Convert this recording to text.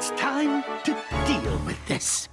It's time to deal with this.